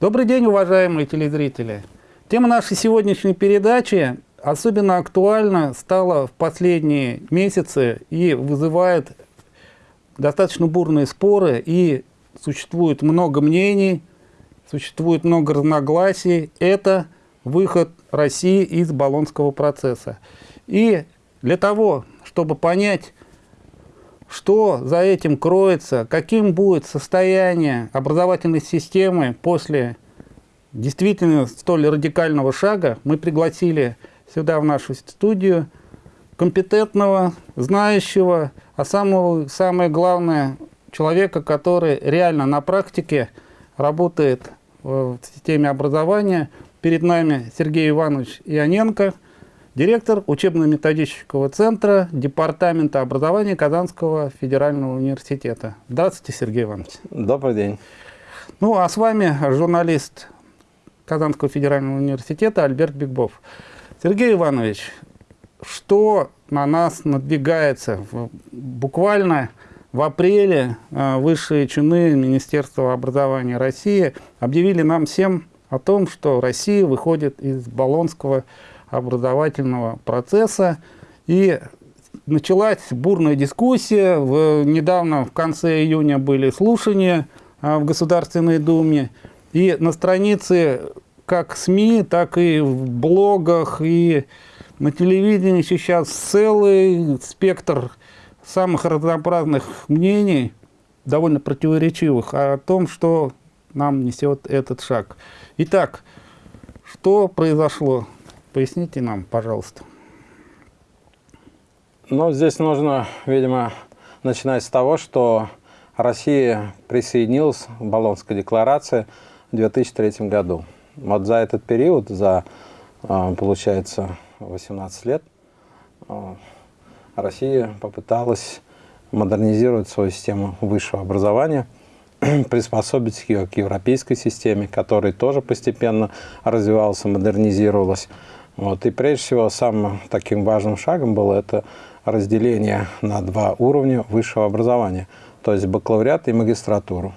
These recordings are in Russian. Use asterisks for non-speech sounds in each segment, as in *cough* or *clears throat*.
Добрый день, уважаемые телезрители! Тема нашей сегодняшней передачи особенно актуальна стала в последние месяцы и вызывает достаточно бурные споры, и существует много мнений, существует много разногласий. Это выход России из Болонского процесса. И для того, чтобы понять, что за этим кроется, каким будет состояние образовательной системы после действительно столь радикального шага, мы пригласили сюда, в нашу студию, компетентного, знающего, а самого, самое главное, человека, который реально на практике работает в системе образования. Перед нами Сергей Иванович Ионенко – директор учебно-методического центра Департамента образования Казанского федерального университета. Здравствуйте, Сергей Иванович. Добрый день. Ну, а с вами журналист Казанского федерального университета Альберт Бигбов. Сергей Иванович, что на нас надвигается? Буквально в апреле а, высшие чины Министерства образования России объявили нам всем о том, что Россия выходит из Болонского образовательного процесса. И началась бурная дискуссия. В, недавно, в конце июня, были слушания а, в Государственной Думе. И на странице как СМИ, так и в блогах, и на телевидении сейчас целый спектр самых разнообразных мнений, довольно противоречивых, о том, что нам несет этот шаг. Итак, что произошло? Поясните нам, пожалуйста. Ну, здесь нужно, видимо, начинать с того, что Россия присоединилась к Болонской декларации в 2003 году. Вот за этот период, за, а, получается, 18 лет, а, Россия попыталась модернизировать свою систему высшего образования, *clears throat* приспособить ее к европейской системе, которая тоже постепенно развивалась и модернизировалась. Вот. И прежде всего самым таким важным шагом было это разделение на два уровня высшего образования, то есть бакалавриат и магистратуру.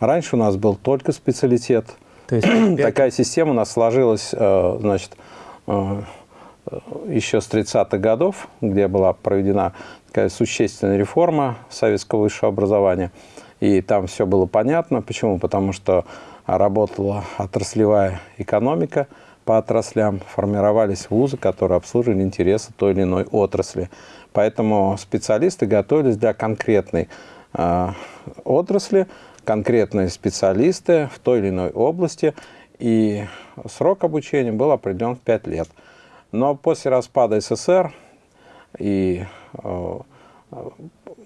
Раньше у нас был только специалитет. То есть *clears throat* такая система у нас сложилась, э, значит, э, еще с 30-х годов, где была проведена такая существенная реформа советского высшего образования. И там все было понятно. Почему? Потому что работала отраслевая экономика – по отраслям, формировались вузы, которые обслуживали интересы той или иной отрасли. Поэтому специалисты готовились для конкретной э, отрасли, конкретные специалисты в той или иной области, и срок обучения был определен в 5 лет. Но после распада СССР и э,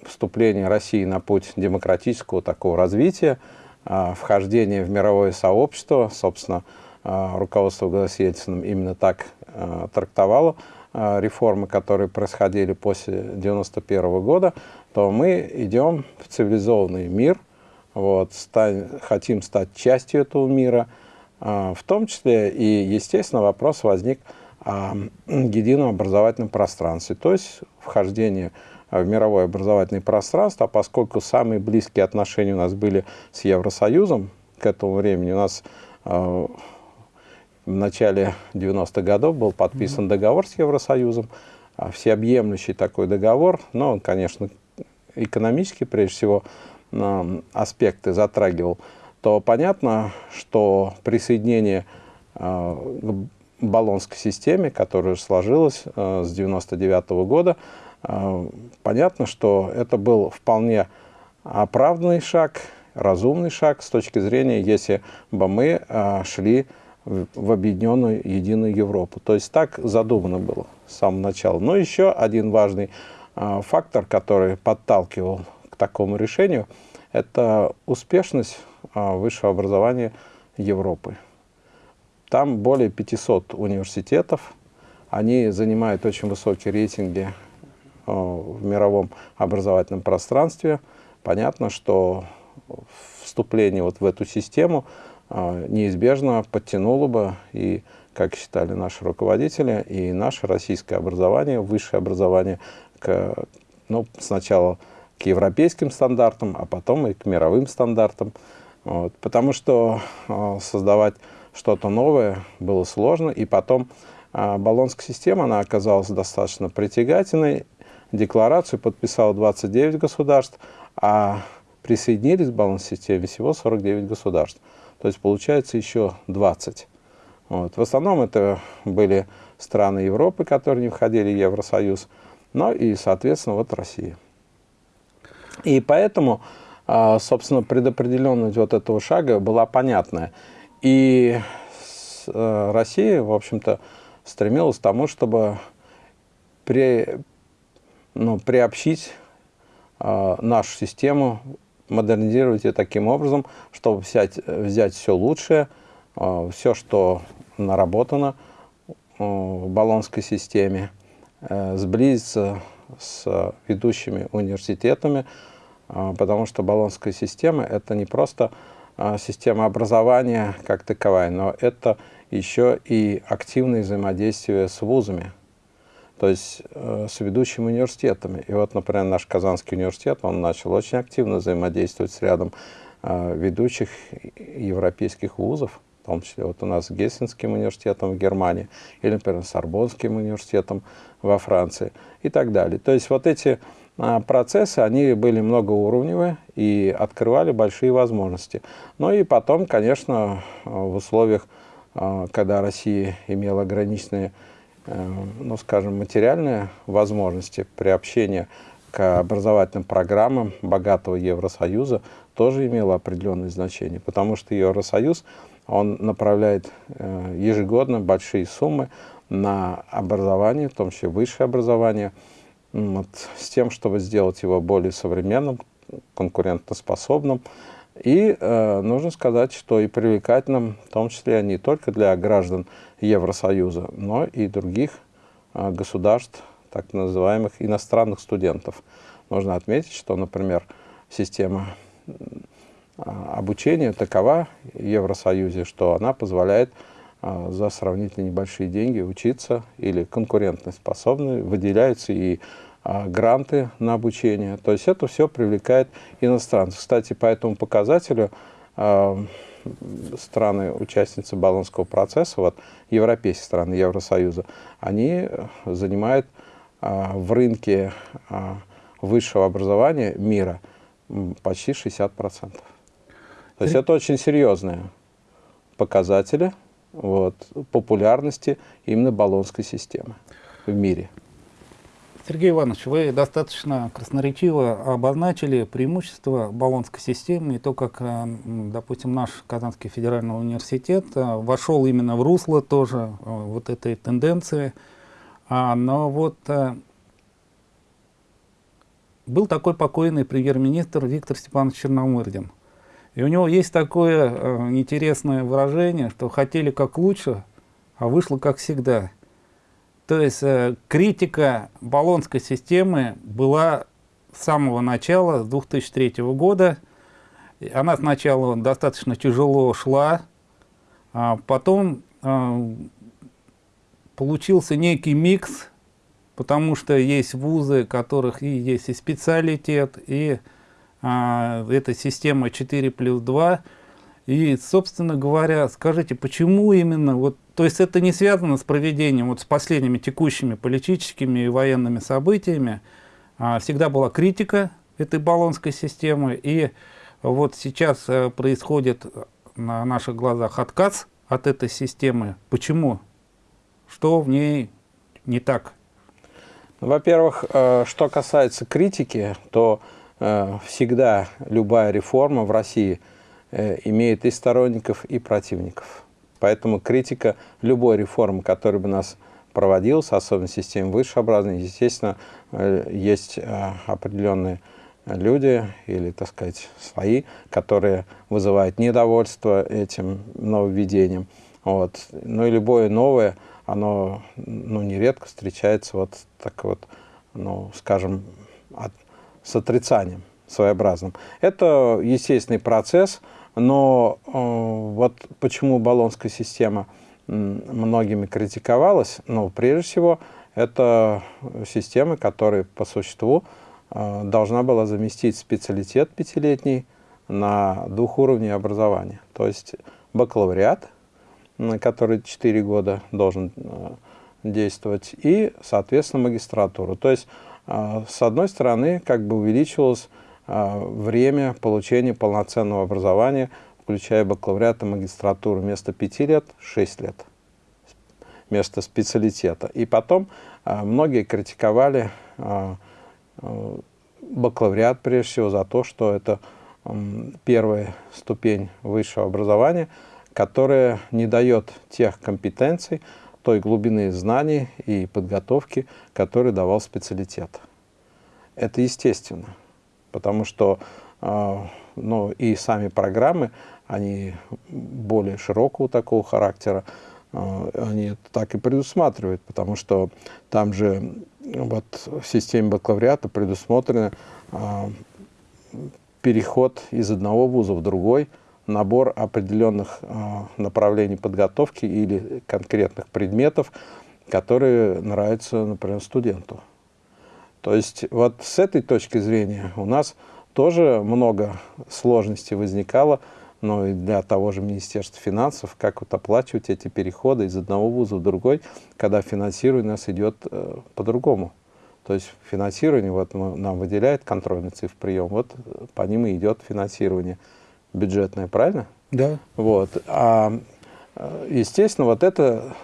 вступления России на путь демократического такого развития, э, вхождения в мировое сообщество, собственно, а, руководство Глаз Ельциным именно так а, трактовало а, реформы, которые происходили после 1991 года, то мы идем в цивилизованный мир, вот, стань, хотим стать частью этого мира, в том числе и, естественно, вопрос возник о едином образовательном пространстве, то есть вхождение в мировое образовательное пространство, а поскольку самые близкие отношения у нас были с Евросоюзом к этому времени, у нас в начале 90-х годов был подписан договор с Евросоюзом, а, всеобъемлющий такой договор, но он, конечно, экономически, прежде всего, аспекты затрагивал, то понятно, что присоединение а, к баллонской системе, которая сложилась а, с 99 -го года, понятно, что это был вполне оправданный шаг, разумный шаг с точки зрения, если бы мы шли в объединенную единую Европу. То есть так задумано было с самого начала. Но еще один важный а, фактор, который подталкивал к такому решению, это успешность а, высшего образования Европы. Там более 500 университетов, они занимают очень высокие рейтинги а, в мировом образовательном пространстве. Понятно, что вступление вот в эту систему неизбежно подтянуло бы и, как считали наши руководители, и наше российское образование, высшее образование, к, ну, сначала к европейским стандартам, а потом и к мировым стандартам. Вот, потому что э, создавать что-то новое было сложно, и потом э, баллонская система, она оказалась достаточно притягательной, декларацию подписало 29 государств, а присоединились к баллонской системе всего 49 государств. То есть получается еще 20. Вот. В основном это были страны Европы, которые не входили в Евросоюз, но и, соответственно, вот Россия. И поэтому, а, собственно, предопределенность вот этого шага была понятная. И э, Россия, в общем-то, стремилась к тому, чтобы при, ну, приобщить э, нашу систему, модернизировать ее таким образом, чтобы взять, взять все лучшее, э, все, что наработано в Болонской системе, э, сблизиться с ведущими университетами, э, потому что Болонская система – это не просто система образования как таковая, но это еще и активное взаимодействие с вузами, то есть с ведущими университетами. И вот, например, наш Казанский университет, он начал очень активно взаимодействовать с рядом ведущих европейских вузов, в том числе вот у нас с Гессенским университетом в Германии, или, например, с Сорбонским университетом во Франции и так далее. То есть вот эти а, процессы, они были многоуровневые и открывали большие возможности. Ну и потом, конечно, в условиях, а, когда Россия имела ограниченные, э, ну, скажем, материальные возможности приобщения к образовательным программам богатого Евросоюза, тоже имело определенное значение, потому что Евросоюз – он направляет э, ежегодно большие суммы на образование, в том числе высшее образование, вот, с тем, чтобы сделать его более современным, конкурентоспособным. И э, нужно сказать, что и привлекательным, в том числе не только для граждан Евросоюза, но и других э, государств, так называемых иностранных студентов. Нужно отметить, что, например, система а, обучения такова в Евросоюзе, что она позволяет а, за сравнительно небольшие деньги учиться или конкурентно способны, выделяются и гранты на обучение. То есть это все привлекает иностранцев. Кстати, по этому показателю страны, участницы Болонского процесса, вот европейские страны Евросоюза, они занимают в рынке высшего образования мира почти 60%. То есть это очень серьезные показатели вот, популярности именно баллонской системы в мире. Сергей Иванович, вы достаточно красноречиво обозначили преимущества баллонской системы и то, как, э, допустим, наш Казанский федеральный университет э, вошел именно в русло тоже э, вот этой тенденции. А, но вот был такой покойный премьер-министр Виктор Степанович Черномырдин. И у него есть такое интересное выражение, что хотели как лучше, а вышло как всегда. То есть э, критика баллонской системы была с самого начала, с 2003 года. Она сначала достаточно тяжело шла, а потом э, получился некий микс, потому что есть вузы, которых и есть и специалитет, и а, это система 4 плюс 2. И, собственно говоря, скажите, почему именно, вот, то есть это не связано с проведением, вот с последними текущими политическими и военными событиями, а, всегда была критика этой баллонской системы, и вот сейчас а, происходит на наших глазах отказ от этой системы. Почему? Что в ней не так? Во-первых, э, что касается критики, то Э, всегда любая реформа в России имеет и сторонников, и противников. Поэтому критика любой реформы, которая бы нас проводилась, особенно в системе высшего образования, естественно, э, есть определенные люди или, так сказать, свои, которые вызывают недовольство этим нововведением. Вот. Ну и любое новое, оно ну, нередко встречается вот так вот, ну, скажем, от, с отрицанием своеобразным. Это естественный процесс, но э, вот почему баллонская система многими критиковалась, ну, прежде всего, это система, которая по существу э, должна была заместить специалитет пятилетний на двух уровней образования. То есть бакалавриат, который 4 года должен э, действовать, и, соответственно, магистратуру. То есть, с одной стороны, как бы увеличивалось время получения полноценного образования, включая бакалавриат и магистратуру, вместо 5 лет – 6 лет, вместо специалитета. И потом многие критиковали бакалавриат, прежде всего, за то, что это первая ступень высшего образования, которая не дает тех компетенций, той глубины знаний и подготовки, которые давал специалитет. Это естественно, потому что э, ну, и сами программы, они более широкого такого характера, э, они так и предусматривают, потому что там же вот в системе бакалавриата предусмотрены э, переход из одного вуза в другой, набор определенных направлений подготовки или конкретных предметов, которые нравятся, например, студенту. То есть вот с этой точки зрения у нас тоже много сложностей возникало, но и для того же Министерства финансов, как вот оплачивать эти переходы из одного вуза в другой, когда финансирование у нас идет э, по-другому. То есть финансирование, вот нам выделяет контрольный цифр прием, вот по ним и идет финансирование бюджетное, правильно? Да. Вот. А, естественно, вот эта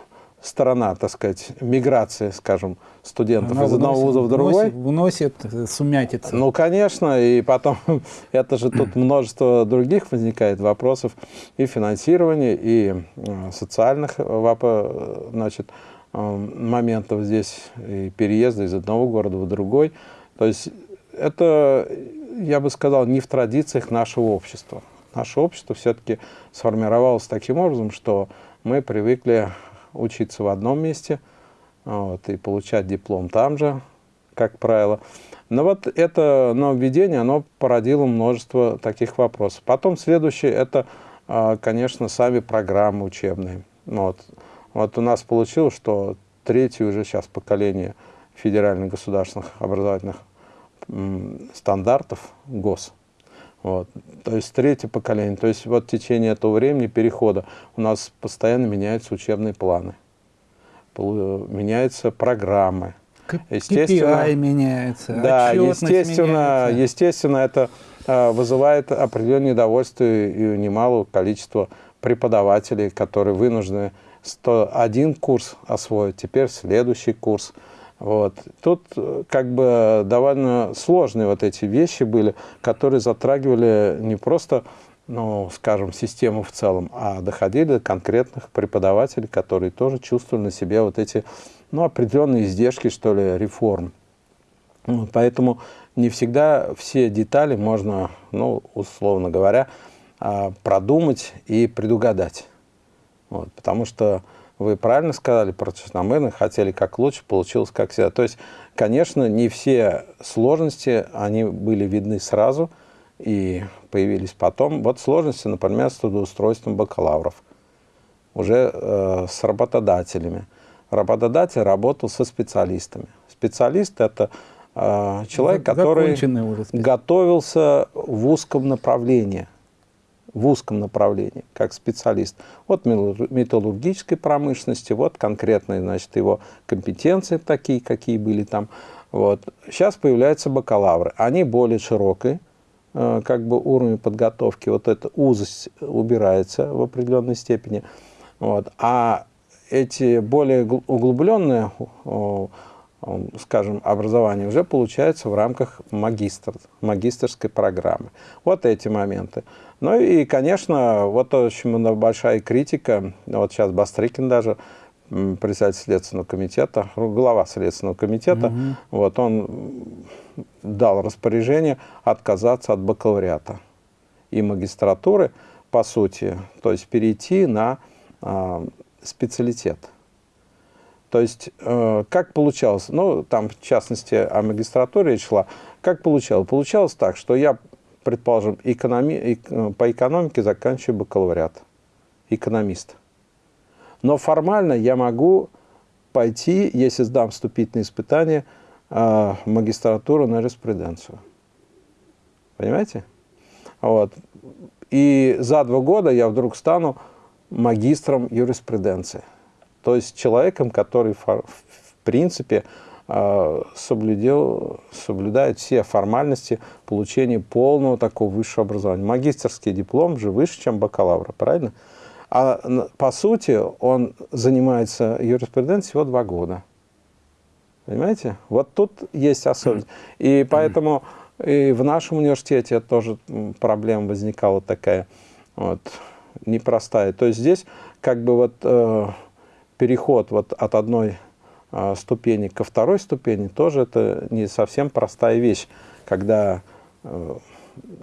сторона, так сказать, миграции, скажем, студентов Она из одного вуза в другой. Вносит, сумятица. Ну, конечно, и потом, *laughs* это же тут *clears throat* множество других возникает вопросов и финансирования, и э, социальных значит, моментов здесь, и переезда из одного города в другой. То есть это, я бы сказал, не в традициях нашего общества. Наше общество все-таки сформировалось таким образом, что мы привыкли учиться в одном месте вот, и получать диплом там же, как правило. Но вот это нововведение, оно породило множество таких вопросов. Потом следующее, это, а, конечно, сами программы учебные. Вот. Вот у нас получилось, что третье уже сейчас поколение федеральных государственных образовательных стандартов ГОС. Вот. То есть третье поколение. То есть вот в течение этого времени перехода у нас постоянно меняются учебные планы, меняются программы. Естественно, KPI меняется, Да, естественно, меняется. естественно, это э, вызывает определенное недовольствие и немалого количества преподавателей, которые вынуждены 101 курс освоить, теперь следующий курс. Вот. Тут э, как бы довольно сложные вот эти вещи были, которые затрагивали не просто, ну, скажем, систему в целом, а доходили до конкретных преподавателей, которые тоже чувствовали на себе вот эти, ну, определенные издержки, что ли, реформ. Поэтому не всегда все детали можно, ну, условно говоря, а, продумать и предугадать. Вот, потому что вы правильно сказали про Черномырных, хотели как лучше, получилось как всегда. То есть, конечно, не все сложности, они были видны сразу и появились потом. Вот сложности, например, с трудоустройством бакалавров, уже э, с работодателями. Работодатель работал со специалистами. Специалист – это э, человек, который готовился в узком направлении – в узком направлении, как специалист. Вот металлургической промышленности, вот конкретные, значит, его компетенции такие, какие были там. Вот. Сейчас появляются бакалавры. Они более широкие, э, как бы уровень подготовки. Вот эта узость убирается в определенной степени. Вот. А эти более углубленные скажем, образование уже получается в рамках магистр, магистрской программы. Вот эти моменты. Ну и, конечно, вот очень большая критика, вот сейчас Бастрыкин даже, председатель Следственного комитета, глава Следственного комитета, угу. вот он дал распоряжение отказаться от бакалавриата и магистратуры, по сути, то есть перейти на э, специалитет. То есть, э, как получалось, ну, там, в частности, о магистратуре речь шла, как получалось? Получалось так, что я предположим, экономи, по экономике заканчиваю бакалавриат, экономист. Но формально я могу пойти, если сдам вступительные испытания, в магистратуру на юриспруденцию. Понимаете? Вот. и за два года я вдруг стану магистром юриспруденции. То есть человеком, который в принципе соблюдел, соблюдает все формальности получения полного такого высшего образования. Магистрский диплом же выше, чем бакалавра, правильно? А по сути он занимается юриспруденцией всего два года. Понимаете? Вот тут есть особенность. И поэтому и в нашем университете тоже проблема возникала такая вот, непростая. То есть здесь как бы вот э, переход вот от одной э, ступени ко второй ступени тоже это не совсем простая вещь. Когда э,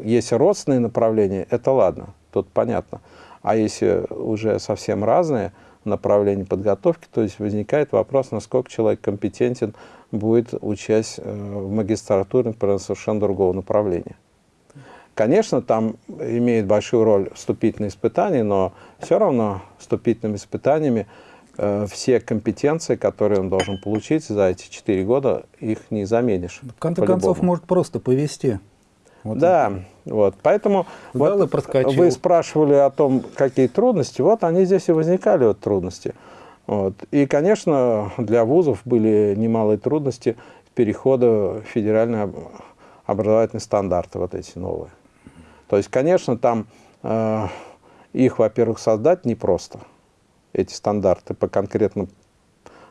есть родственные направления, это ладно, тут понятно. А если уже совсем разные направления подготовки, то есть возникает вопрос, насколько человек компетентен будет учась э, в магистратуре, например, совершенно другого направления. Конечно, там имеет большую роль вступительные испытания, но все равно вступительными испытаниями все компетенции, которые он должен получить за эти четыре года, их не заменишь. В конце концов, может просто повести. Вот да, это. вот. Поэтому вот вы спрашивали о том, какие трудности. Вот они здесь и возникали, вот трудности. Вот. И, конечно, для вузов были немалые трудности перехода в федеральные образовательные стандарты, вот эти новые. То есть, конечно, там э, их, во-первых, создать непросто, эти стандарты по конкретным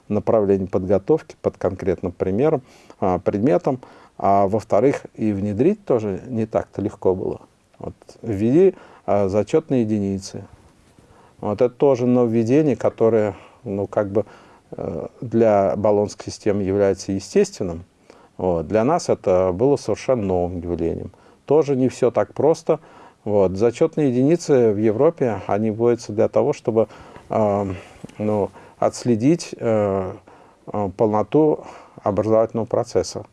направлениям подготовки, под конкретным примером, э, предметам, а во-вторых, и внедрить тоже не так-то легко было. Вот, ввели э, зачетные единицы. Вот это тоже нововведение, которое ну, как бы э, для баллонской системы является естественным, вот, для нас это было совершенно новым явлением. Тоже не все так просто. Вот. Зачетные единицы в Европе, они вводятся для того, чтобы ну, отследить э, э полноту образовательного процесса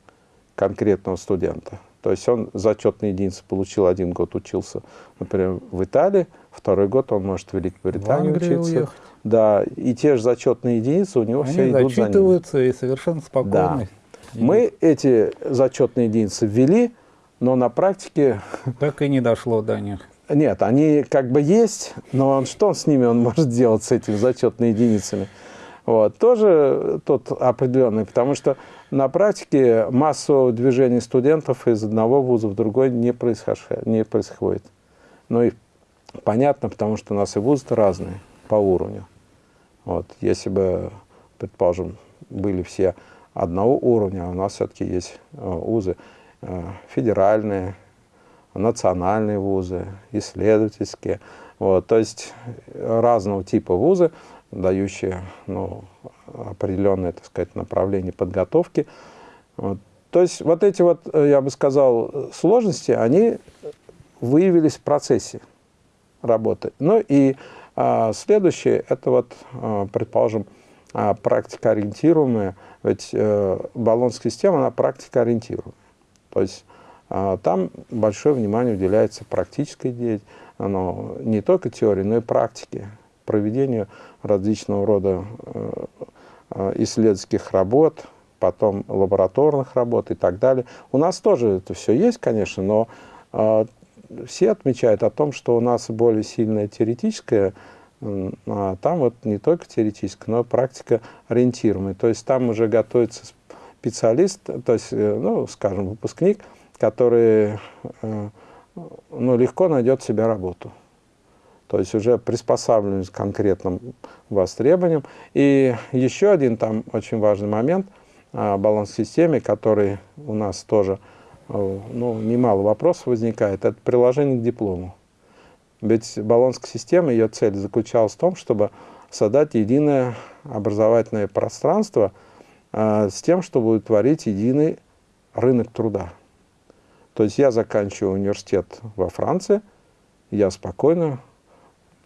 конкретного студента. То есть он зачетные единицы получил, один год учился, например, в Италии, второй год он может в Великобритании в учиться. Уехать. Да, и те же зачетные единицы у него Они все идут за ним. и совершенно спокойно. Да. Мы эти зачетные единицы ввели, но на практике... Так и не дошло до них. Нет, они как бы есть, но он, что с ними он *laughs* может делать, с этими зачетными единицами? Вот, тоже тут определенный, потому что на практике массового движения студентов из одного вуза в другой не, происходит. Не происходит. Ну и понятно, потому что у нас и вузы разные по уровню. Вот, если бы, предположим, были все одного уровня, у нас все-таки есть э, вузы э, федеральные, национальные вузы, исследовательские. Вот, то есть разного типа вузы, дающие ну, определенное, так сказать, направление подготовки. Вот. То есть вот эти вот, э, я бы сказал, сложности, они выявились в процессе работы. Ну и а, следующее, это вот, а, предположим, а, практика ведь а, баллонская система, она практика ориентируемая. То есть там большое внимание уделяется практической деятельности, оно не только теории, но и практике, проведению различного рода э, э, исследовательских работ, потом лабораторных работ и так далее. У нас тоже это все есть, конечно, но э, все отмечают о том, что у нас более сильная теоретическая, а там вот не только теоретическая, но и практика ориентируемая. То есть там уже готовится специалист, то есть, ну, скажем, выпускник, который ну, легко найдет себе работу. То есть уже приспосабливаемость к конкретным востребованиям. И еще один там очень важный момент а, баланс-системе, который у нас тоже ну, немало вопросов возникает, это приложение к диплому. Ведь баллонская система, ее цель заключалась в том, чтобы создать единое образовательное пространство э, с тем, чтобы утворить единый рынок труда. То есть я заканчиваю университет во Франции, я спокойно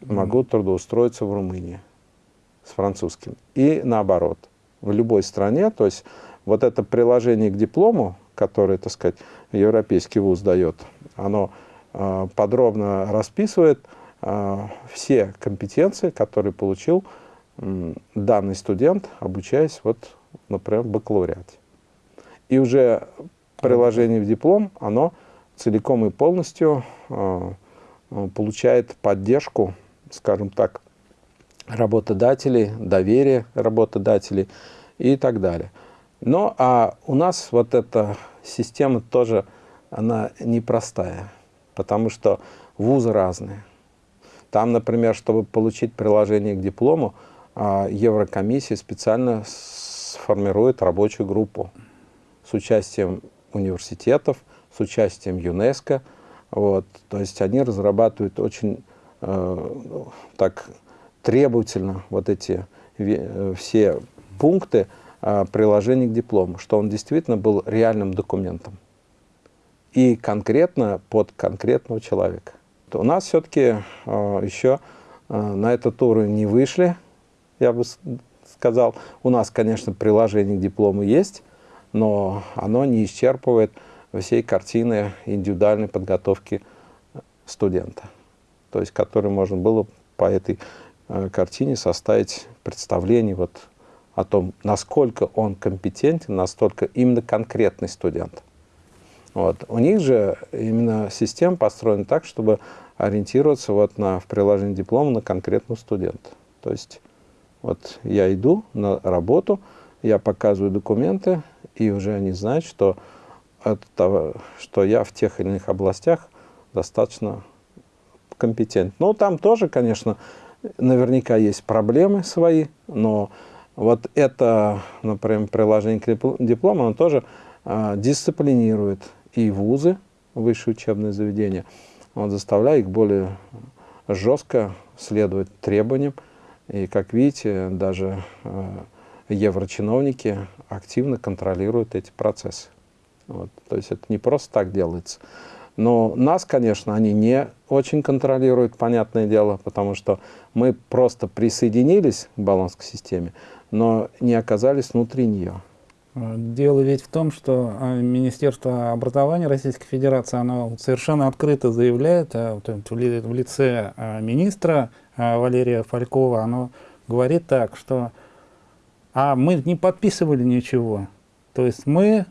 могу трудоустроиться в Румынии с французским. И наоборот, в любой стране, то есть вот это приложение к диплому, которое, так сказать, европейский вуз дает, оно э, подробно расписывает э, все компетенции, которые получил э, данный студент, обучаясь, вот, например, в бакалавриате. И уже приложение в диплом, оно целиком и полностью э, э, получает поддержку, скажем так, работодателей, доверие работодателей и так далее. Но а у нас вот эта система тоже, она непростая, потому что вузы разные. Там, например, чтобы получить приложение к диплому, а, Еврокомиссия специально сформирует рабочую группу с участием университетов, с участием ЮНЕСКО. Вот. То есть они разрабатывают очень э, так требовательно вот эти э, все пункты э, приложения к диплому, что он действительно был реальным документом и конкретно под конкретного человека. У нас все-таки э, еще э, на этот уровень не вышли, я бы сказал. У нас, конечно, приложение к диплому есть, но оно не исчерпывает всей картины индивидуальной подготовки студента, то есть который можно было по этой э, картине составить представление вот о том, насколько он компетентен, настолько именно конкретный студент. Вот. У них же именно система построена так, чтобы ориентироваться вот на, в приложении диплома на конкретного студента. То есть вот я иду на работу, я показываю документы, и уже они знают, что, того, что я в тех или иных областях достаточно компетентен. Ну, там тоже, конечно, наверняка есть проблемы свои, но вот это, например, приложение к диплому, оно тоже а, дисциплинирует и вузы, высшие учебные заведения, он заставляет их более жестко следовать требованиям. И, как видите, даже э, еврочиновники активно контролируют эти процессы. Вот. То есть это не просто так делается. Но нас, конечно, они не очень контролируют, понятное дело, потому что мы просто присоединились к баллонской системе, но не оказались внутри нее. Дело ведь в том, что а, Министерство образования Российской Федерации, оно совершенно открыто заявляет а, в лице а, министра Валерия Фалькова, оно говорит так, что а мы не подписывали ничего. То есть мы,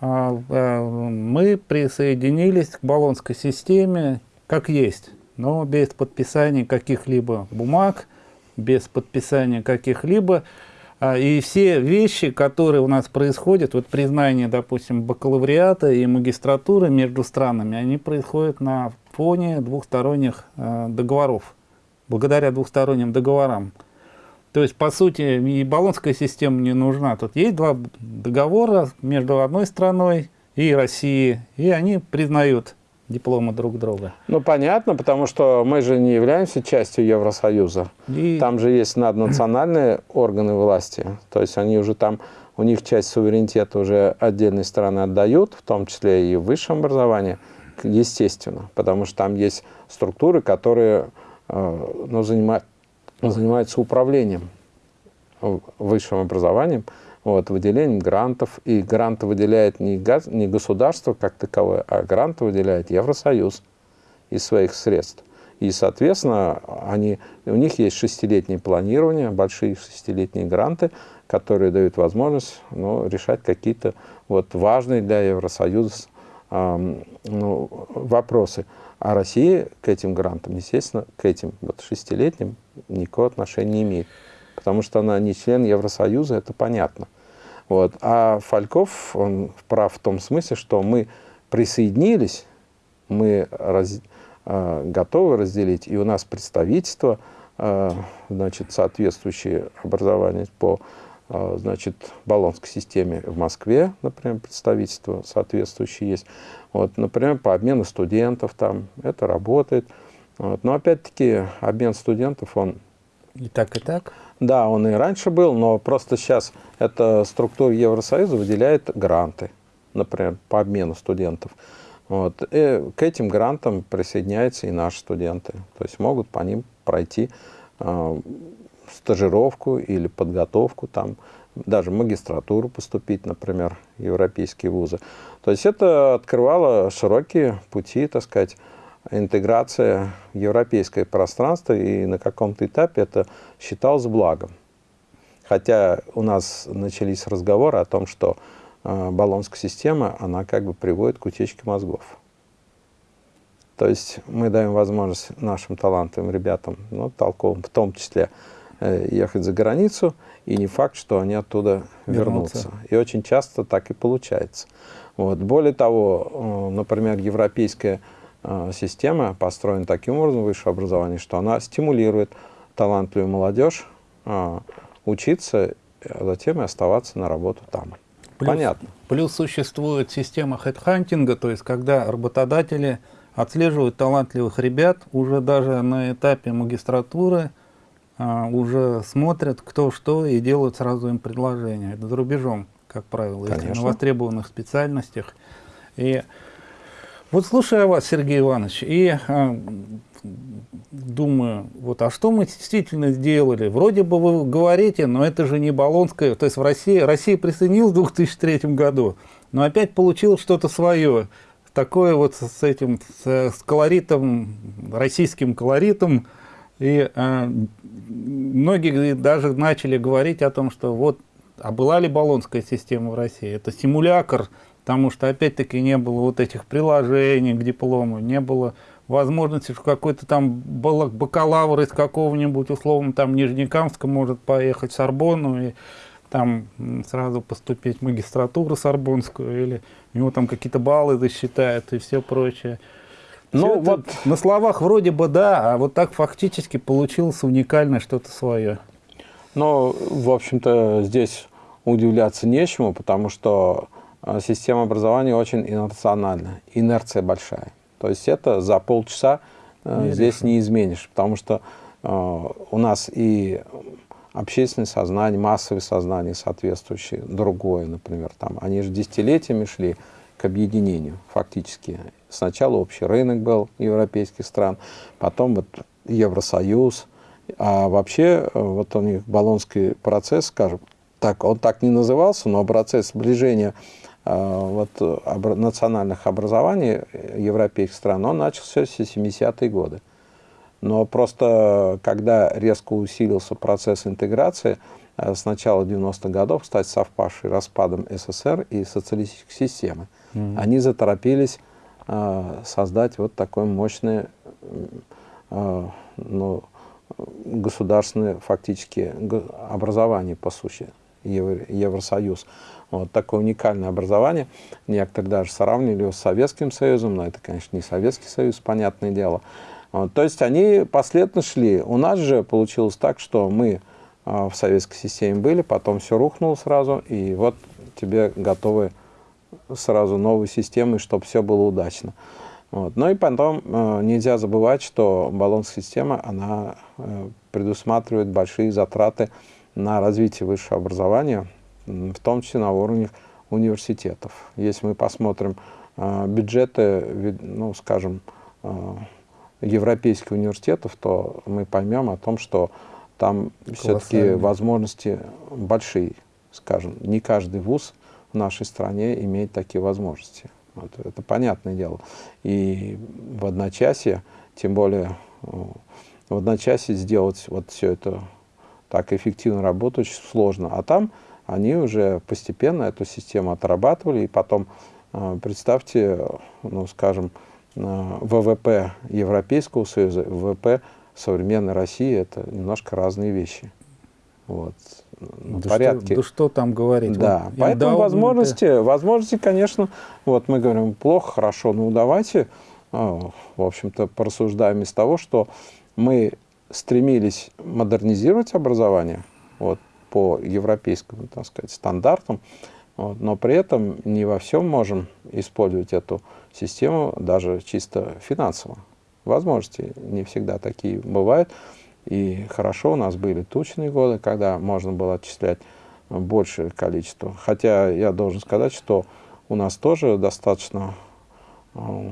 мы присоединились к баллонской системе как есть, но без подписания каких-либо бумаг, без подписания каких-либо а, и все вещи, которые у нас происходят, вот признание, допустим, бакалавриата и магистратуры между странами, они происходят на фоне двухсторонних договоров, благодаря двухсторонним договорам. То есть, по сути, и баллонская система не нужна. Тут есть два договора между одной страной и Россией, и они признают дипломы друг друга. Ну, понятно, потому что мы же не являемся частью Евросоюза. И... Там же есть наднациональные органы власти, то есть они уже там, у них часть суверенитета уже отдельные страны отдают, в том числе и в высшем образовании, естественно, потому что там есть структуры, которые э, ну, занимают, занимаются управлением высшим образованием, вот, выделением грантов. И гранты выделяет не, газ, не государство как таковое, а гранты выделяет Евросоюз из своих средств. И, соответственно, они, у них есть шестилетнее планирование, большие шестилетние гранты, которые дают возможность ну, решать какие-то вот, важные для Евросоюза э, ну, вопросы. А Россия к этим грантам, естественно, к этим вот, шестилетним никакого отношения не имеет потому что она не член Евросоюза, это понятно. Вот. А Фальков, он прав в том смысле, что мы присоединились, мы раз, э, готовы разделить, и у нас представительство, э, значит, соответствующее образование по значит, баллонской системе в Москве, например, представительство соответствующее есть. Вот, например, по обмену студентов там это работает. Вот. Но опять-таки обмен студентов, он... И так, и так? Да, он и раньше был, но просто сейчас эта структура Евросоюза выделяет гранты, например, по обмену студентов. Вот. И к этим грантам присоединяются и наши студенты. То есть могут по ним пройти э, стажировку или подготовку, там, даже магистратуру поступить, например, в европейские вузы. То есть это открывало широкие пути, так сказать, интеграция в европейское пространство, и на каком-то этапе это считалось благом. Хотя у нас начались разговоры о том, что э, баллонская система, она как бы приводит к утечке мозгов. То есть мы даем возможность нашим талантливым ребятам, ну, толковым в том числе, ехать за границу, и не факт, что они оттуда вернутся. вернутся. И очень часто так и получается. Вот. Более того, э, например, европейская э, система построена таким образом, высшее образование, что она стимулирует талантливую молодежь учиться, а затем и оставаться на работу там. Плюс, Понятно. Плюс существует система хедхантинга, то есть когда работодатели отслеживают талантливых ребят уже даже на этапе магистратуры, уже смотрят кто что и делают сразу им предложение. Это за рубежом, как правило, Конечно. если на востребованных специальностях. И вот слушая вас, Сергей Иванович, и а, думаю, вот, а что мы действительно сделали? Вроде бы вы говорите, но это же не Болонская, то есть в России, Россия присоединилась в 2003 году, но опять получилось что-то свое, такое вот с этим, с, с колоритом, российским колоритом, и э, многие даже начали говорить о том, что вот, а была ли Болонская система в России? Это симулятор, потому что опять-таки не было вот этих приложений к диплому, не было возможности, что какой-то там бакалавр из какого-нибудь, условно, там Нижнекамска может поехать в Сорбонну и там сразу поступить в магистратуру Сорбонскую, или у него там какие-то баллы засчитают и все прочее. Ну, вот на словах вроде бы да, а вот так фактически получилось уникальное что-то свое. Ну, в общем-то, здесь удивляться нечему, потому что а, система образования очень инерциональна, инерция большая. То есть это за полчаса э, не здесь не изменишь, потому что э, у нас и общественное сознание, массовое сознание соответствующее, другое, например, там, они же десятилетиями шли к объединению фактически. Сначала общий рынок был европейских стран, потом вот Евросоюз, а вообще э, вот у них Болонский процесс, скажем, так, он так не назывался, но процесс сближения а, вот, об, национальных образований европейских стран, он начался в 70-е годы. Но просто когда резко усилился процесс интеграции, э, с начала 90-х годов, кстати, совпавший распадом СССР и социалистической системы, mm -hmm. они заторопились э, создать вот такое мощное э, ну, государственное фактически образование, по сути, Евросоюз. Вот такое уникальное образование. Некоторые даже сравнили его с Советским Союзом, но это, конечно, не Советский Союз, понятное дело. Вот, то есть они последовательно шли. У нас же получилось так, что мы э, в советской системе были, потом все рухнуло сразу, и вот тебе готовы сразу новые системы, чтобы все было удачно. Вот. Ну и потом э, нельзя забывать, что баллонская система, она э, предусматривает большие затраты на развитие высшего образования, в том числе на уровне университетов. Если мы посмотрим э, бюджеты, ну, скажем, э, европейских университетов, то мы поймем о том, что там все-таки возможности большие, скажем. Не каждый вуз в нашей стране имеет такие возможности. Вот, это понятное дело. И в одночасье, тем более э, в одночасье сделать вот все это так эффективно работать сложно. А там они уже постепенно эту систему отрабатывали, и потом, э, представьте, ну, скажем, э, ВВП Европейского Союза, ВВП современной России – это немножко разные вещи. Вот. Да порядке. Что, да что там говорить? Да, вот, поэтому возможности, возможности, конечно, вот мы говорим, плохо, хорошо, ну давайте, э, в общем-то, порассуждаем из того, что мы стремились модернизировать образование, вот, по европейским, так сказать, стандартам, вот, но при этом не во всем можем использовать эту систему даже чисто финансово. Возможности не всегда такие бывают. И хорошо у нас были тучные годы, когда можно было отчислять большее количество. Хотя я должен сказать, что у нас тоже достаточно э,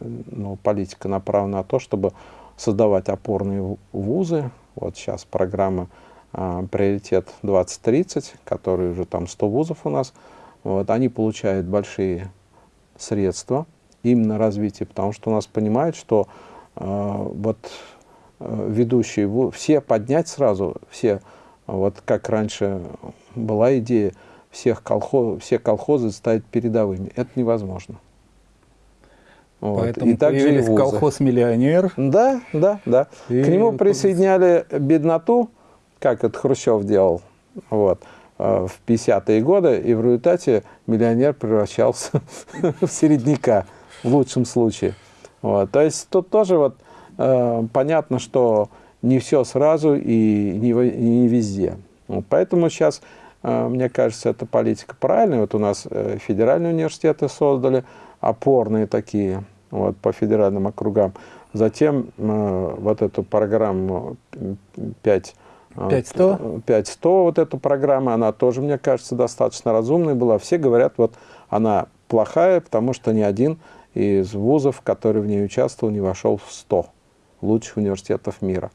ну, политика направлена на то, чтобы создавать опорные вузы. Вот сейчас программа а, приоритет 2030, который уже там 100 вузов у нас, вот, они получают большие средства именно на развитие, потому что у нас понимают, что э, вот ведущие, все поднять сразу, все, вот как раньше была идея, всех колхоз, все колхозы ставить передовыми. Это невозможно. Вот. Поэтому и также и колхоз-миллионер. Да, да, да. И... К нему присоединяли бедноту, как это Хрущев делал, вот, э, в 50-е годы, и в результате миллионер превращался *laughs* в середняка, в лучшем случае. Вот. То есть тут тоже вот э, понятно, что не все сразу и не, не везде. Поэтому сейчас, э, мне кажется, эта политика правильная. Вот у нас э, федеральные университеты создали, опорные такие вот, по федеральным округам. Затем э, вот эту программу 5 5100? 5100, вот эту программу, она тоже, мне кажется, достаточно разумная была. Все говорят, вот она плохая, потому что ни один из вузов, который в ней участвовал, не вошел в 100 лучших университетов мира.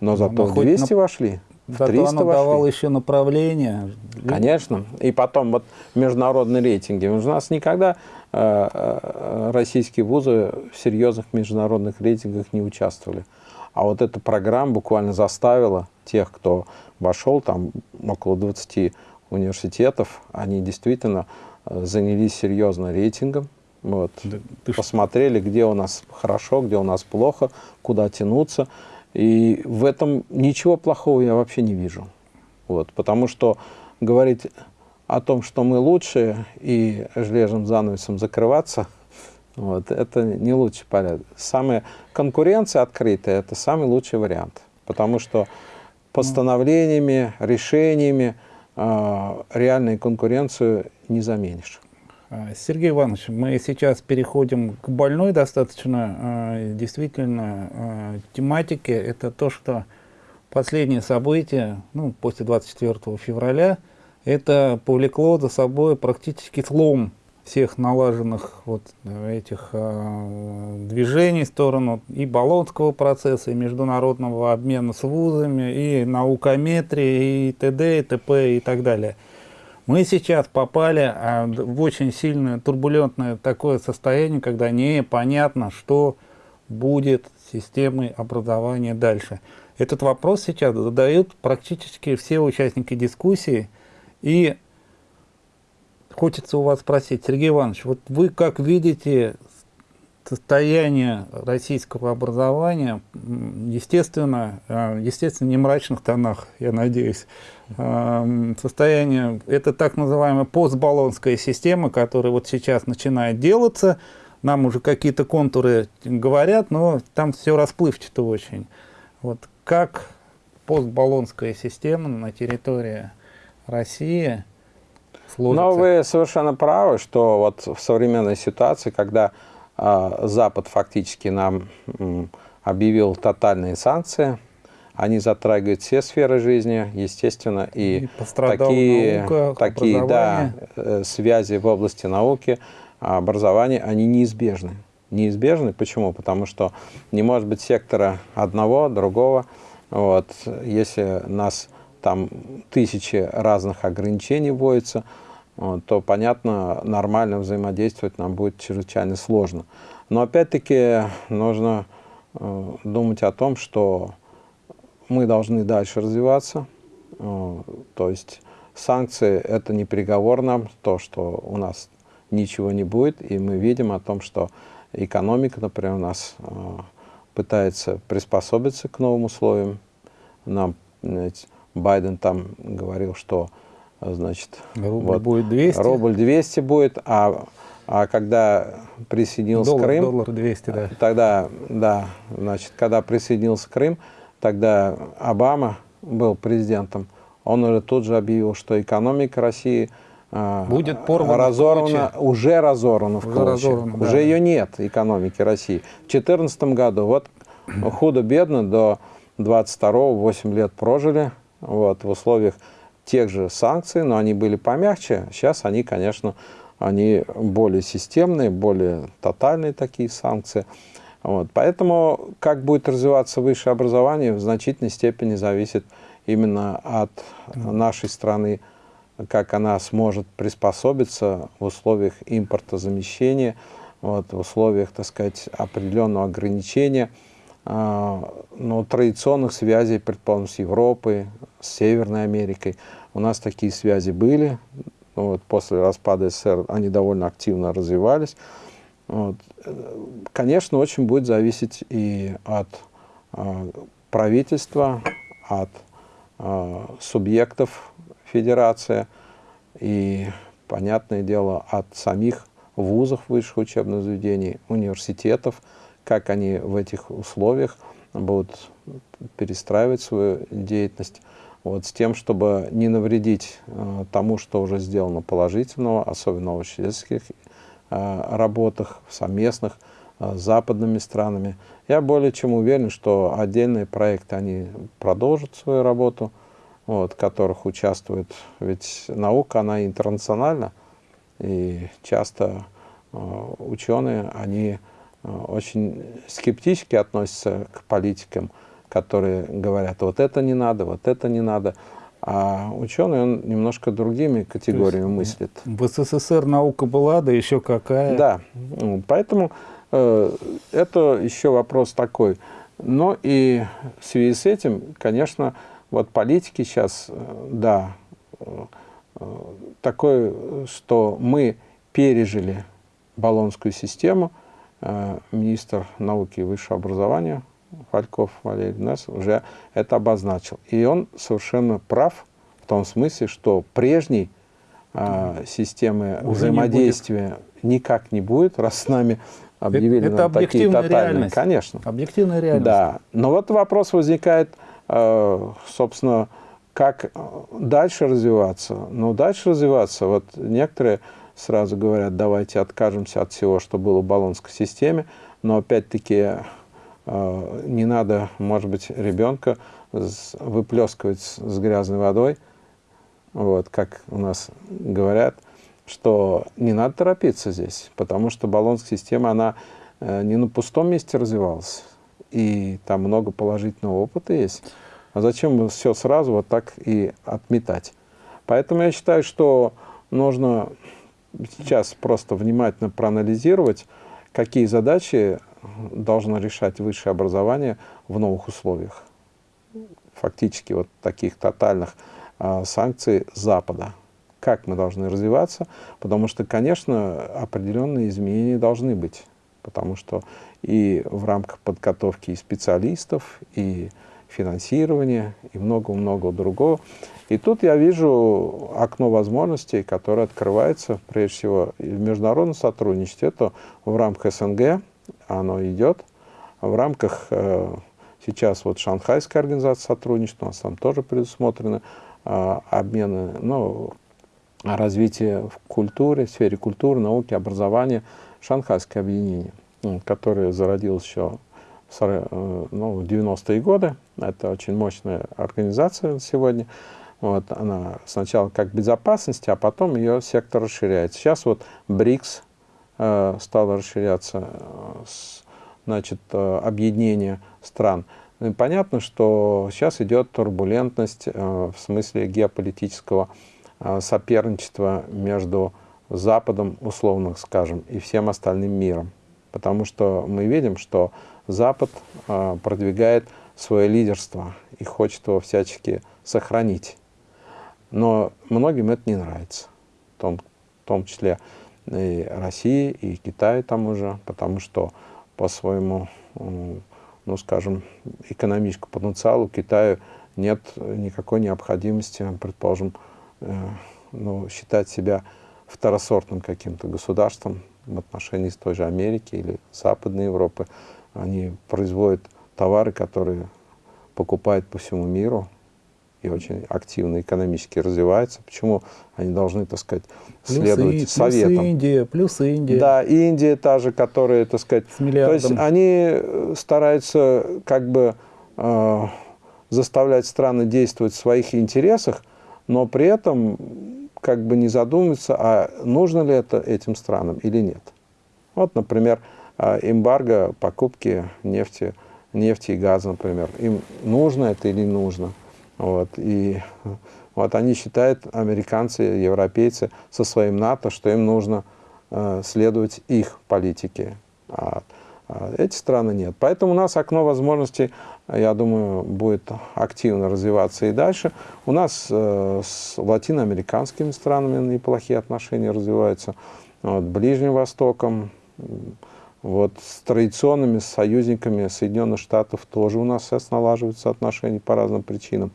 Но ну, зато в 200 на... вошли. В Зато 300 оно вошли. давало еще направление. Конечно. И потом вот международные рейтинги. У нас никогда э, э, российские вузы в серьезных международных рейтингах не участвовали. А вот эта программа буквально заставила тех, кто вошел, там около 20 университетов, они действительно э, занялись серьезно рейтингом, вот, да, посмотрели, где у нас хорошо, где у нас плохо, куда тянуться. И в этом ничего плохого я вообще не вижу. Вот, потому что говорить о том, что мы лучшие, и железным занавесом закрываться, *laughs* вот, это не лучший порядок. Самая конкуренция открытая – это самый лучший вариант. Потому что постановлениями, решениями э, реальную конкуренцию не заменишь. А, Сергей Иванович, мы сейчас переходим к больной достаточно а, действительно а, тематике. Это то, что последние события, ну, после 24 февраля, это повлекло за собой практически слом всех налаженных вот этих движений в сторону и Болонского процесса, и международного обмена с вузами, и наукометрии, и т.д., и т.п. и так далее. Мы сейчас попали а, в очень сильное турбулентное такое состояние, когда непонятно, что будет с системой образования дальше. Этот вопрос сейчас задают практически все участники дискуссии. И хочется у вас спросить, Сергей Иванович, вот вы как видите состояние российского образования, естественно, а, естественно, не мрачных тонах, я надеюсь, состояние, это так называемая постбаллонская система, которая вот сейчас начинает делаться, нам уже какие-то контуры говорят, но там все расплывчато очень. Вот как постбаллонская система на территории России сложится? Но вы совершенно правы, что вот в современной ситуации, когда э, Запад фактически нам объявил тотальные санкции, они затрагивают все сферы жизни, естественно, и, и такие, наука, такие да, э, связи в области науки, образования, они неизбежны. Неизбежны. Почему? Потому что не может быть сектора одного, другого. Вот. Если нас там тысячи разных ограничений вводятся, вот, то, понятно, нормально взаимодействовать нам будет чрезвычайно сложно. Но опять-таки нужно э, думать о том, что мы должны дальше развиваться. Э, то есть санкции – это не приговор нам, то, что у нас ничего не будет, и мы видим о том, что экономика, например, у нас э, пытается приспособиться к новым условиям. Нам знаете, Байден там говорил, что значит, рубль вот, будет 200. Рубль 200 будет, а, а когда присоединился доллар, Крым, доллар 200, да. тогда, да, значит, когда присоединился Крым, тогда Обама был президентом, он уже тут же объявил, что экономика России а, будет порвана разорвана, уже разорвана в уже, разорвана, уже да. ее нет, экономики России. В 2014 году, вот худо-бедно, до 22-го 8 лет прожили, вот, в условиях тех же санкций, но они были помягче. Сейчас они, конечно, они более системные, более тотальные такие санкции. Вот. Поэтому как будет развиваться высшее образование, в значительной степени зависит именно от нашей страны, как она сможет приспособиться в условиях импортозамещения, вот, в условиях, так сказать, определенного ограничения э, ну, традиционных связей, предположим, с Европой, с Северной Америкой. У нас такие связи были, вот, после распада СССР они довольно активно развивались. Вот. Конечно, очень будет зависеть и от э, правительства, от э, субъектов федерации и, понятное дело, от самих вузов высших учебных заведений, университетов, как они в этих условиях будут перестраивать свою деятельность вот, с тем, чтобы не навредить э, тому, что уже сделано положительного, особенно в учительских э, работах, совместных э, с западными странами. Я более чем уверен, что отдельные проекты, они продолжат свою работу, вот, в которых участвуют, ведь наука, она интернациональна, и часто э, ученые, они очень скептически относятся к политикам, которые говорят, вот это не надо, вот это не надо. А ученый, он немножко другими категориями мыслит. В СССР наука была, да еще какая. Да, поэтому э, это еще вопрос такой. Но и в связи с этим, конечно, вот политики сейчас, э, да, э, такое, что мы пережили баллонскую систему, э, министр науки и высшего образования Фальков Валерий нас уже это обозначил. И он совершенно прав в том смысле, что прежней э, системы уже взаимодействия не никак не будет, раз с нами объявили это, это такие тотальные. Реальность. Конечно. Объективная реальность. Да. Но вот вопрос возникает, э, собственно, как дальше развиваться? Ну, дальше развиваться, вот некоторые сразу говорят, давайте откажемся от всего, что было в баллонской системе, но опять-таки Э, не надо, может быть, ребенка выплескивать с грязной водой, вот, как у нас говорят, что не надо торопиться здесь, потому что баллонская система, она э, не на пустом месте развивалась, и там много положительного опыта есть. А зачем все сразу вот так и отметать? Поэтому я считаю, что нужно сейчас просто внимательно проанализировать, какие задачи должно решать высшее образование в новых условиях. Фактически вот таких тотальных э, санкций Запада. Как мы должны развиваться? Потому что, конечно, определенные изменения должны быть. Потому что и в рамках подготовки и специалистов, и финансирования, и много-много другого. И тут я вижу окно возможностей, которое открывается, прежде всего, в международном сотрудничестве. Это в рамках СНГ, оно идет. В рамках э, сейчас вот Шанхайская организация сотрудничества, у нас там тоже предусмотрены э, обмены, ну, развитие в культуре, в сфере культуры, науки, образования, Шанхайское объединение, которое зародилось еще в, э, ну, 90-е годы. Это очень мощная организация сегодня. Вот, она сначала как безопасность, а потом ее сектор расширяется. Сейчас вот БРИКС Э, стало расширяться э, значит, э, объединение стран. Ну и понятно, что сейчас идет турбулентность в смысле геополитического соперничества между Западом, условно скажем, и всем остальным миром. Потому что мы видим, что Запад продвигает свое лидерство и хочет его всячески сохранить. Но многим это не нравится, в том, в том числе и России, и Китая там уже, потому что по своему, ну, скажем, экономическому потенциалу Китаю нет никакой необходимости, предположим, э, ну, считать себя второсортным каким-то государством в отношении с той же Америки или Западной Европы. Они производят товары, которые покупают по всему миру, и очень активно экономически развивается, почему они должны, так сказать, следовать плюс советам. Плюс Индия, плюс Индия. Да, Индия та же, которая, так сказать... С миллиардом. То есть они стараются как бы э, заставлять страны действовать в своих интересах, но при этом как бы не задумываться, а нужно ли это этим странам или нет. Вот, например, э, эмбарго покупки нефти, нефти и газа, например. Им нужно это или не нужно? Вот, и вот они считают, американцы, европейцы, со своим НАТО, что им нужно э, следовать их политике. А, а эти страны нет. Поэтому у нас окно возможностей, я думаю, будет активно развиваться и дальше. У нас э, с латиноамериканскими странами неплохие отношения развиваются. Вот, Ближним Востоком, Вот с традиционными союзниками Соединенных Штатов тоже у нас сейчас налаживаются отношения по разным причинам.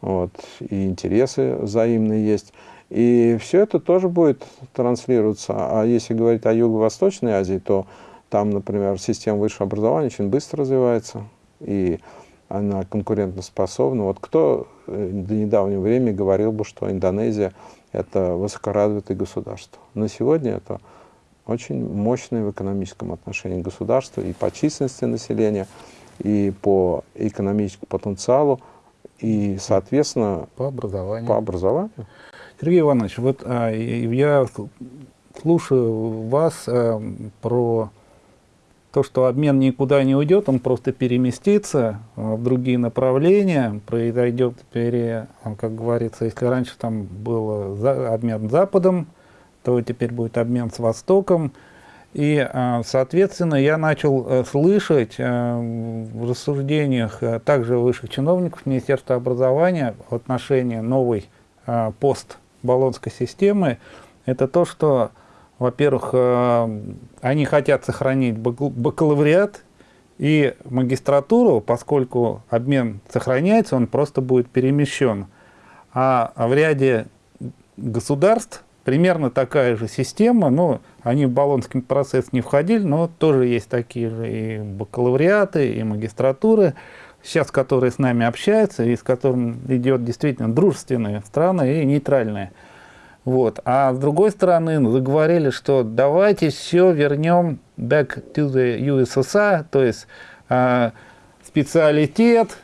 Вот, и интересы взаимные есть. И все это тоже будет транслироваться. А если говорить о Юго-Восточной Азии, то там, например, система высшего образования очень быстро развивается, и она конкурентоспособна. Вот кто э, до недавнего времени говорил бы, что Индонезия – это высокоразвитое государство. На сегодня это очень мощное в экономическом отношении государство и по численности населения, и по экономическому потенциалу, и, соответственно, по образованию. По образованию. Сергей Иванович, вот а, я слушаю вас а, про то, что обмен никуда не уйдет, он просто переместится а, в другие направления, произойдет, пере, как говорится, если раньше там был за, обмен с Западом, то теперь будет обмен с Востоком. И, а, соответственно, я начал э, слышать э, в рассуждениях э, также высших чиновников Министерства образования в отношении новой пост-баллонской системы, это то, что, во-первых, они хотят сохранить бакалавриат и магистратуру, поскольку обмен сохраняется, он просто будет перемещен. А в ряде государств примерно такая же система, но они в Болонский процесс не входили, но тоже есть такие же и бакалавриаты, и магистратуры, сейчас которые с нами общаются, и с которыми идет действительно дружественные страны и нейтральные. Вот. А с другой стороны, заговорили, что давайте все вернем back to the USSR, то есть э, специалитет,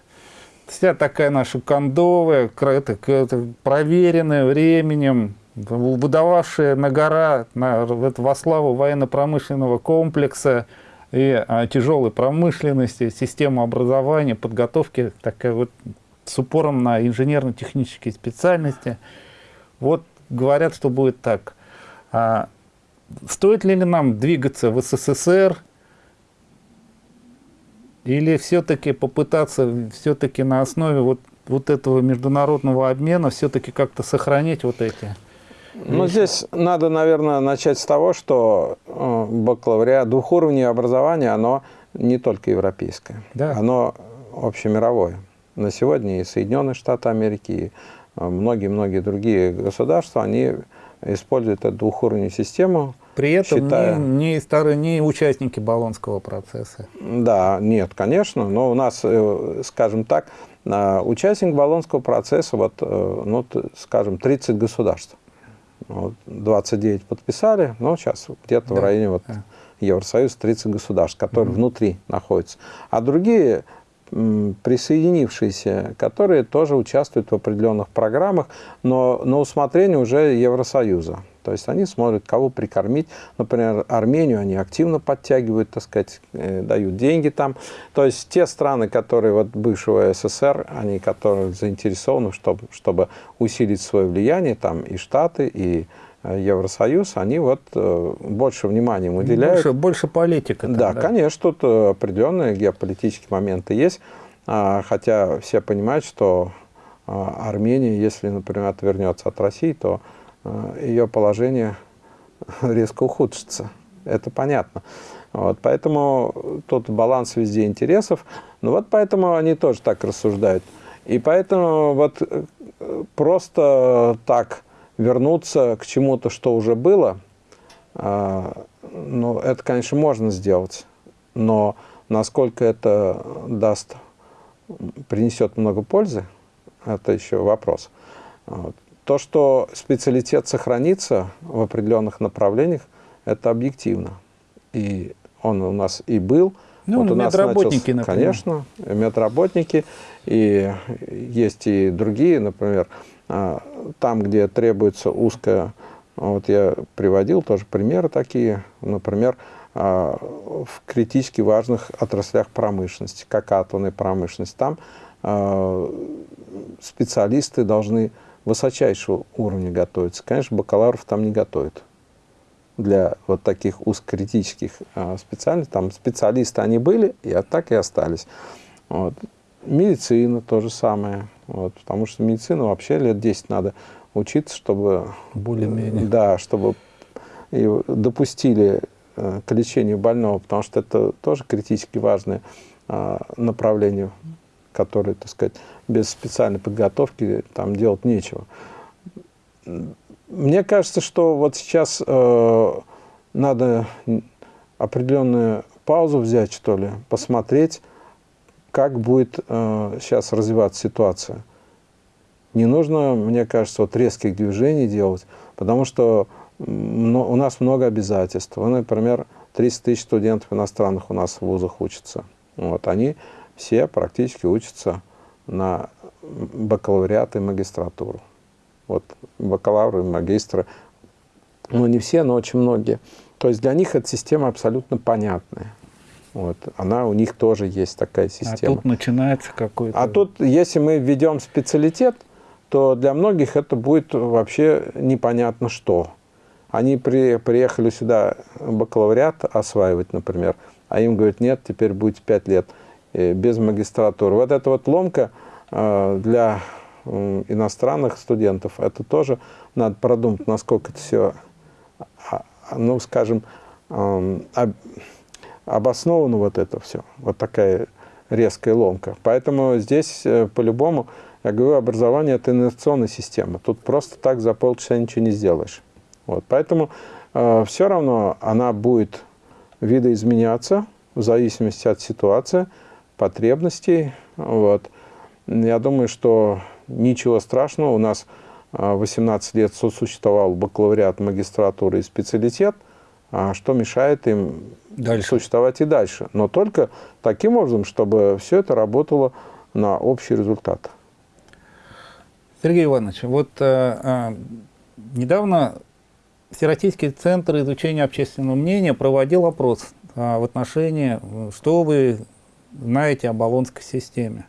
вся такая наша кондовая, это, это проверенная временем, выдававшая на гора на, во славу военно-промышленного комплекса и а, тяжелой промышленности, систему образования, подготовки, такая вот с упором на инженерно-технические специальности. Вот говорят, что будет так. А, стоит ли нам двигаться в СССР или все-таки попытаться все-таки на основе вот, вот этого международного обмена все-таки как-то сохранить вот эти ну, здесь надо, наверное, начать с того, что э, бакалавриат, двухуровневое образование, оно не только европейское, да. оно общемировое. На сегодня и Соединенные Штаты Америки, и э, многие-многие другие государства, они используют эту двухуровневую систему. При этом считая... не, не, старые, не участники Болонского процесса. Да, нет, конечно, но у нас, э, скажем так, участник Болонского процесса, вот, ну, скажем, 30 государств. Вот, 29 подписали, но сейчас где-то да. в районе вот да. Евросоюз 30 государств, которые угу. внутри находятся. А другие присоединившиеся, которые тоже участвуют в определенных программах, но на усмотрение уже Евросоюза. То есть они смотрят, кого прикормить. Например, Армению они активно подтягивают, так сказать, э, дают деньги там. То есть те страны, которые вот бывшего СССР, они которые заинтересованы, чтобы, чтобы усилить свое влияние, там и Штаты, и э, Евросоюз, они вот э, больше внимания уделяют. Больше, больше политика. да, да, конечно, тут определенные геополитические моменты есть. А, хотя все понимают, что Армения, если, например, отвернется от России, то ее положение резко ухудшится. Это понятно. Вот, поэтому тут баланс везде интересов. Ну вот поэтому они тоже так рассуждают. И поэтому вот э, просто так вернуться к чему-то, что уже было, э, ну, это, конечно, можно сделать. Но насколько это даст, принесет много пользы, это еще вопрос. Вот. То, что специалитет сохранится в определенных направлениях, это объективно. И он у нас и был. Ну, вот у нас медработники, начался, например. Конечно, медработники. И есть и другие, например, а, там, где требуется узкая... Вот я приводил тоже примеры такие. Например, а, в критически важных отраслях промышленности, как атомная промышленность. Там а, специалисты должны высочайшего уровня готовятся. Конечно, бакалавров там не готовят. Для вот таких узкокритических а, специальностей. Там специалисты они были, и так и остались. Вот. Медицина то же самое. Вот, потому что медицину вообще лет 10 надо учиться, чтобы... Более-менее. Да, чтобы допустили э, к лечению больного, потому что это тоже критически важное э, направление, которое, так сказать, без специальной подготовки там делать нечего. Мне кажется, что вот сейчас э, надо определенную паузу взять, что ли, посмотреть, как будет э, сейчас развиваться ситуация. Не нужно, мне кажется, вот резких движений делать, потому что у нас много обязательств. Вот, например, 30 тысяч студентов иностранных у нас в вузах учатся. Вот, они все практически учатся на бакалавриат и магистратуру. Вот бакалавры, магистры, ну не все, но очень многие. То есть для них эта система абсолютно понятная. Вот, она у них тоже есть такая система. А тут начинается какой-то... А тут, если мы введем специалитет, то для многих это будет вообще непонятно что. Они при, приехали сюда бакалавриат осваивать, например, а им говорят, нет, теперь будет 5 лет без магистратуры. Вот эта вот ломка э, для иностранных студентов, это тоже надо продумать, насколько это все, а, ну, скажем, обосновано вот это все. Вот такая резкая ломка. Поэтому здесь э, по-любому, я говорю, образование – это инновационная система. Тут просто так за полчаса ничего не сделаешь. Вот. Поэтому э, все равно она будет видоизменяться в зависимости от ситуации, потребностей. Вот. Я думаю, что ничего страшного. У нас 18 э, лет сосуществовал бакалавриат, магистратура и специалитет. А что мешает им дальше. существовать и дальше? Но только таким образом, чтобы все это работало на общий результат. Сергей Иванович, вот э, э, недавно Всероссийский центр изучения общественного мнения проводил опрос э, в отношении, что вы знаете о баллонской системе.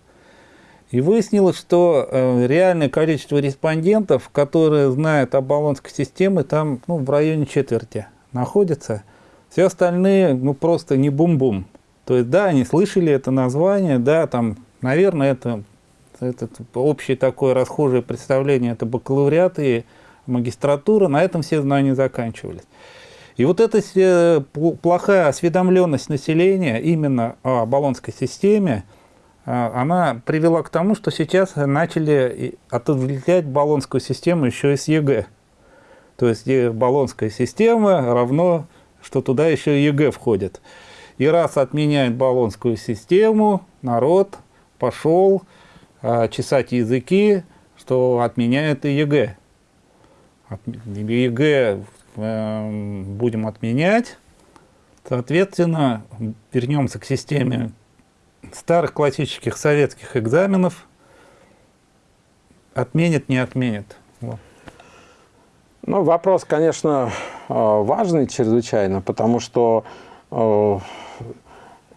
И выяснилось, что э, реальное количество респондентов, которые знают о баллонской системе, там ну, в районе четверти находится. Все остальные, ну, просто не бум-бум. То есть, да, они слышали это название, да, там, наверное, это, это общее такое расхожее представление, это бакалавриат и магистратура, на этом все знания заканчивались. И вот эта плохая осведомленность населения именно о болонской системе, а, она привела к тому, что сейчас начали отождествлять болонскую систему еще и с ЕГЭ. То есть болонская система равно, что туда еще и ЕГЭ входит. И раз отменяет болонскую систему, народ пошел а, чесать языки, что отменяет и ЕГЭ. От, ЕГЭ э, будем отменять. Соответственно, вернемся к системе старых классических советских экзаменов отменит, не отменит. Вот. Ну, вопрос, конечно, э, важный чрезвычайно, потому что э,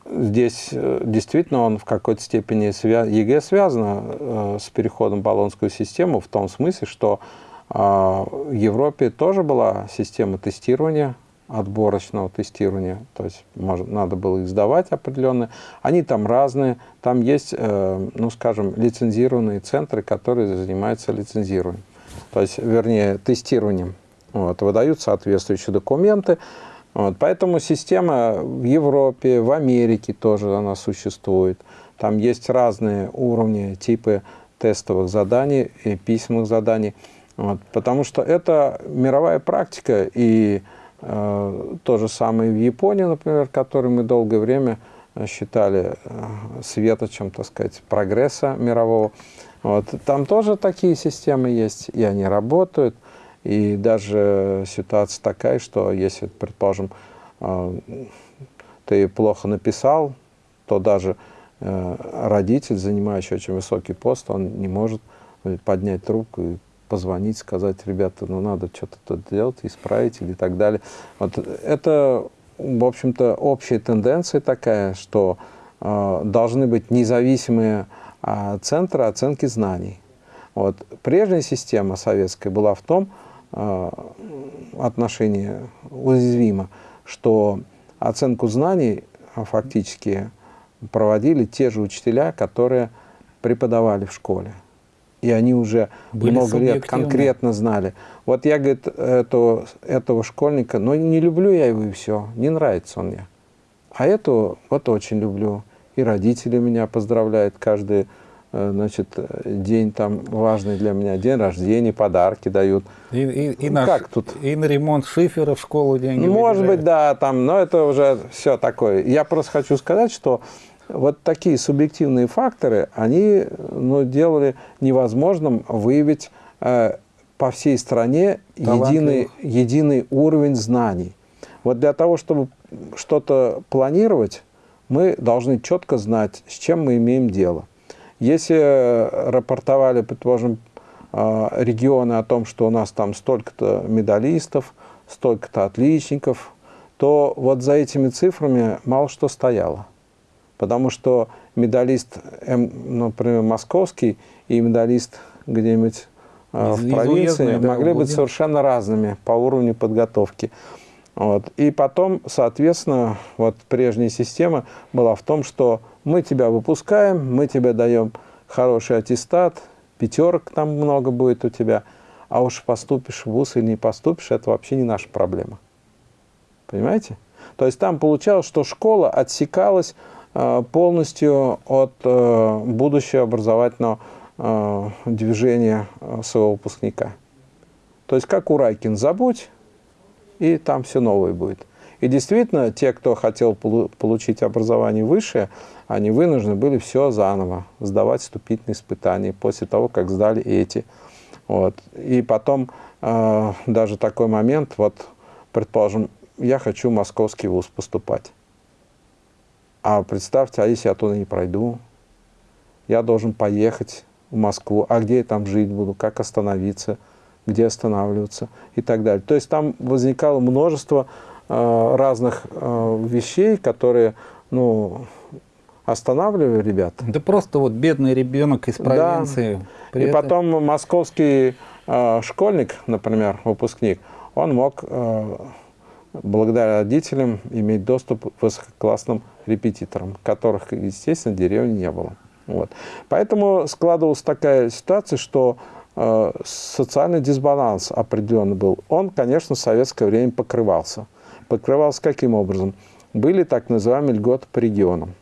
здесь э, действительно он в какой-то степени ЕГЭ связано с переходом в болонскую систему в том смысле, что в Европе тоже была система тестирования отборочного тестирования, то есть может, надо было их сдавать определенные. Они там разные, там есть, э, ну скажем, лицензированные центры, которые занимаются лицензированием, то есть, вернее, тестированием. Вот, выдают соответствующие документы. Вот, поэтому система в Европе, в Америке тоже она существует. Там есть разные уровни, типы тестовых заданий и письменных заданий. Вот, потому что это мировая практика, и Э, то же самое в Японии, например, который мы долгое время э, считали э, светочем, так сказать, прогресса мирового. Вот. Там тоже такие системы есть, и они работают. И даже ситуация такая, что если, предположим, ты плохо написал, то даже родитель, занимающий очень высокий пост, он не может поднять трубку и позвонить, сказать, ребята, ну надо что-то тут делать, исправить или так далее. Вот это, в общем-то, общая тенденция такая, что э, должны быть независимые э, центры оценки знаний. Вот. Прежняя система советская была в том э, отношении уязвима, что оценку знаний фактически проводили те же учителя, которые преподавали в школе. И они уже Были много лет конкретно знали. Вот я, говорит, этого, этого школьника, ну не люблю я его и все, не нравится он мне. А эту вот очень люблю. И родители меня поздравляют каждый э, значит, день там важный для меня, день рождения, подарки дают. И, и, и, Ну, на, как тут? и на ремонт шифера в школу деньги Может выделяют. быть, да, там, но это уже все такое. Я просто хочу сказать, что вот такие субъективные факторы, они ну, делали невозможным выявить э, по всей стране единый, единый уровень знаний. Вот для того, чтобы что-то планировать, мы должны четко знать, с чем мы имеем дело. Если рапортовали, предположим, э, регионы о том, что у нас там столько-то медалистов, столько-то отличников, то вот за этими цифрами мало что стояло. Потому что медалист, М, например, московский и медалист где-нибудь э, в провинции да, могли быть совершенно разными по уровню подготовки. Вот. И потом, соответственно, вот прежняя система была в том, что мы тебя выпускаем, мы тебе даем хороший аттестат, пятерок там много будет у тебя, а уж поступишь в ВУЗ или не поступишь, это вообще не наша проблема. Понимаете? То есть там получалось, что школа отсекалась полностью от э, будущего образовательного э, движения э, своего выпускника. То есть как у Райкин забудь, и там все новое будет. И действительно, те, кто хотел полу- получить образование высшее, они вынуждены были все заново сдавать вступительные испытания после того, как сдали эти. Вот. И потом э, даже такой момент, вот, предположим, я хочу в московский вуз поступать. А представьте, а если я туда не пройду, я должен поехать в Москву, а где я там жить буду, как остановиться, где останавливаться и так далее. То есть там возникало множество э, разных э, вещей, которые ну, останавливали ребят. Да просто вот бедный ребенок из Да. провинции. При И этом- потом московский э, школьник, например, выпускник, он мог э, благодаря родителям иметь доступ к высококлассным репетиторам, которых, естественно, в деревне не было. Вот. Поэтому складывалась такая ситуация, что э, социальный дисбаланс определенно был. Он, конечно, в советское время покрывался. Покрывался каким образом? Были так называемые льготы по регионам.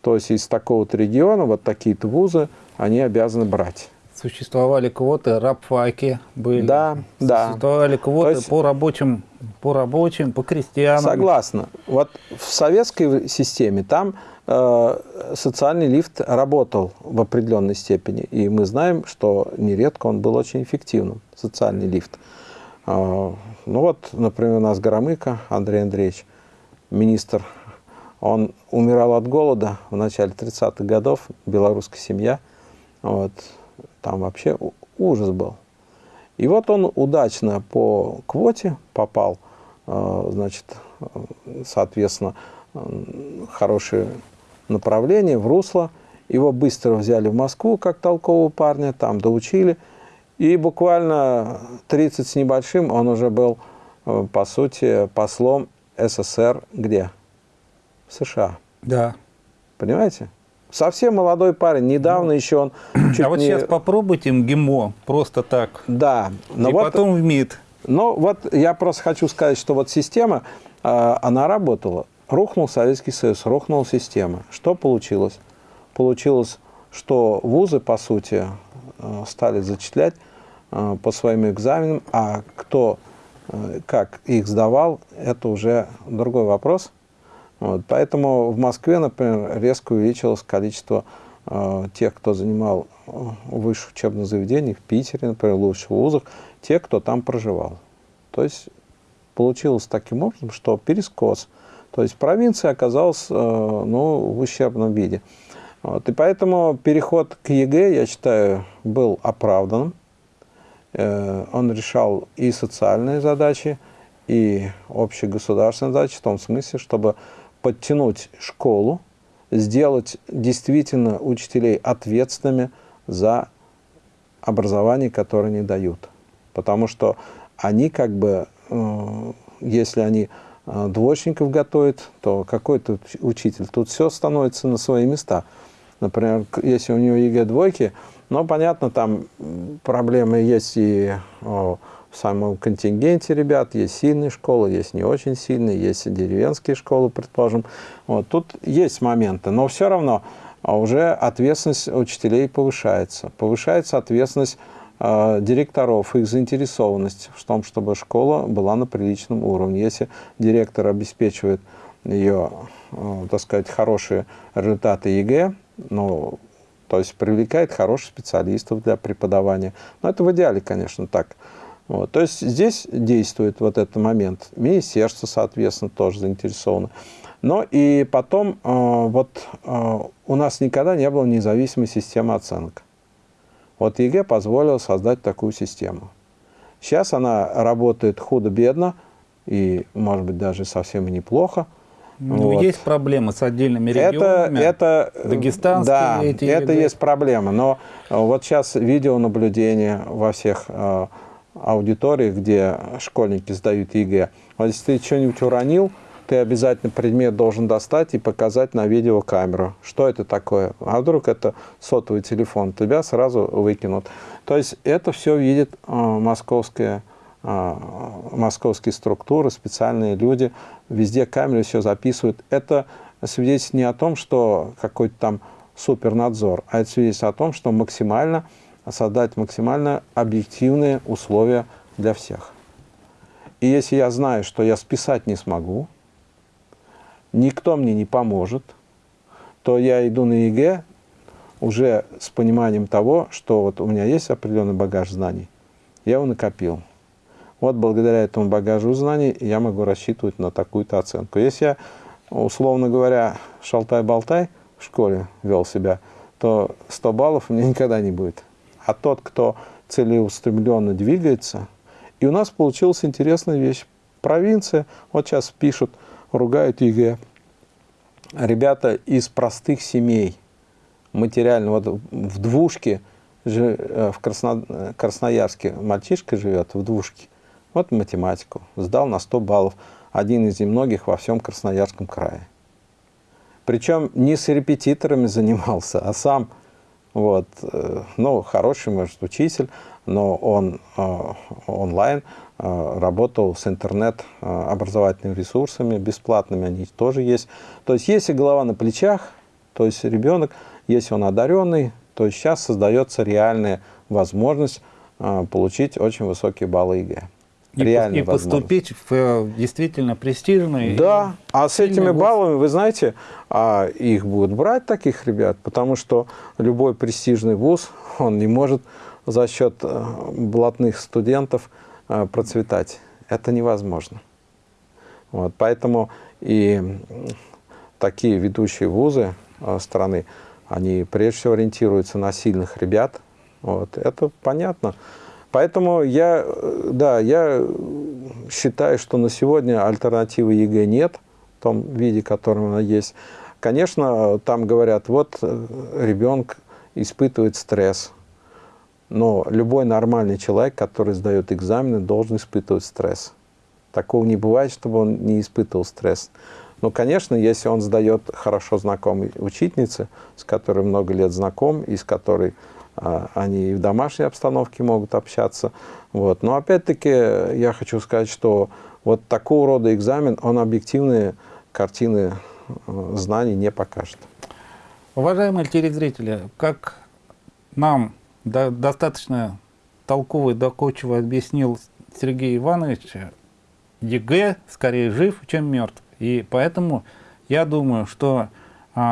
То есть из такого-то региона вот такие-то вузы они обязаны брать. Существовали квоты, рабфаки были. Да, да. Существовали квоты есть- по рабочим, по рабочим, по крестьянам. Согласна. Вот в советской системе там э, социальный лифт работал в определенной степени. И мы знаем, что нередко он был очень эффективным, социальный лифт. Э, ну вот, например, у нас Горомыко Андрей Андреевич, министр, он умирал от голода в начале 30-х годов, белорусская семья. Вот, там вообще ужас был. И вот он удачно по квоте попал, э, значит, э, соответственно, э, хорошее направление, в русло. Его быстро взяли в Москву как толкового парня, там доучили. И буквально 30 с небольшим он уже был, по сути, послом СССР где? В США. Да. Понимаете? Совсем молодой парень. Недавно еще он *clears throat* чуть а вот не- сейчас попробуйте МГИМО просто так. Да. Но и вот потом в МИД. Ну, вот я просто хочу сказать, что вот система, э, она работала. Рухнул Советский Союз, рухнула система. Что получилось? Получилось, что вузы, по сути, э, стали зачислять э, по своим экзаменам, а кто э, как их сдавал, это уже другой вопрос. Вот, поэтому в Москве, например, резко увеличилось количество э, тех, кто занимал э, высших учебных заведений, в Питере, например, в лучших вузах, те, кто там проживал. То есть получилось таким образом, что перескос. То есть провинция оказалась э, ну, в ущербном виде. Вот, и поэтому переход к ЕГЭ, я считаю, был оправданным. Э, он решал и социальные задачи, и общегосударственные задачи, в том смысле, чтобы подтянуть школу, сделать действительно учителей ответственными за образование, которое они дают. Потому что они как бы, э, если они э, двоечников готовят, то какой тут учитель? Тут все становится на свои места. Например, если у него ЕГЭ двойки, Но, понятно, там проблемы есть и в самом контингенте ребят. Есть сильные школы, есть не очень сильные, есть деревенские школы, предположим. Вот, тут есть моменты, но все равно а уже ответственность учителей повышается. Повышается ответственность э, директоров, их заинтересованность в том, чтобы школа была на приличном уровне. Если директор обеспечивает ее, так сказать, хорошие результаты ЕГЭ, ну, то есть привлекает хороших специалистов для преподавания. Но это в идеале, конечно, так. Вот. То есть здесь действует вот этот момент. Министерство, соответственно, тоже заинтересовано. Но и потом, э, вот э, у нас никогда не было независимой системы оценок. Вот ЕГЭ позволил создать такую систему. Сейчас она работает худо-бедно и, может быть, даже совсем неплохо. Ну, вот. есть проблемы с отдельными регионами, это, это, дагестанские да, эти это есть проблема. Но вот сейчас видеонаблюдение во всех э, аудиториях, где школьники сдают ЕГЭ. Вот если ты что-нибудь уронил, ты обязательно предмет должен достать и показать на видеокамеру. Что это такое? А вдруг это сотовый телефон? Тебя сразу выкинут. То есть это все видит э, московская, э, московские структуры, специальные люди. Везде камеры все записывают. Это свидетельствует не о том, что какой-то там супернадзор, а это свидетельствует о том, что максимально создать максимально объективные условия для всех. И если я знаю, что я списать не смогу, никто мне не поможет, то я иду на ЕГЭ уже с пониманием того, что вот у меня есть определенный багаж знаний, я его накопил. Вот благодаря этому багажу знаний я могу рассчитывать на такую-то оценку. Если я, условно говоря, шалтай-болтай в школе вел себя, то 100 баллов у меня никогда не будет. А тот, кто целеустремленно двигается, и у нас получилась интересная вещь. Провинция, вот сейчас пишут – ругают ЕГЭ. Ребята из простых семей, материально, вот в двушке, э, в Красно, Красноярске мальчишка живет, в двушке. Вот математику, сдал на 100 баллов, один из немногих во всем Красноярском крае. Причем не с репетиторами *laughs* занимался, а сам, вот, э, ну, хороший, может, учитель, но он э, онлайн Э, работал с интернет-образовательными ресурсами, бесплатными они тоже есть. То есть, если голова на плечах, то есть ребенок, если он одаренный, то сейчас создается реальная возможность получить очень высокие баллы ЕГЭ. И, и поступить в действительно престижный. Да, а с этими вуз. баллами, вы знаете, а их будут брать таких ребят, потому что любой престижный вуз, он не может за счет блатных студентов Э, процветать. Это невозможно. Вот, поэтому и такие ведущие вузы э, страны, они прежде всего ориентируются на сильных ребят. Вот, это понятно. Поэтому я, э, да, я считаю, что на сегодня альтернативы ЕГЭ нет в том виде, которым она есть. Конечно, там говорят, вот ребенок испытывает стресс, но любой нормальный человек, который сдает экзамены, должен испытывать стресс. Такого не бывает, чтобы он не испытывал стресс. Но, конечно, если он сдает хорошо знакомой учительнице, с которой много лет знаком, и с которой они и в домашней обстановке могут общаться. Вот. Но опять-таки я хочу сказать, что вот такого рода экзамен, он объективные картины э, знаний не покажет. Уважаемые телезрители, как нам до, достаточно толково и доходчиво объяснил Сергей Иванович, ЕГЭ скорее жив, чем мертв. И поэтому я думаю, что а,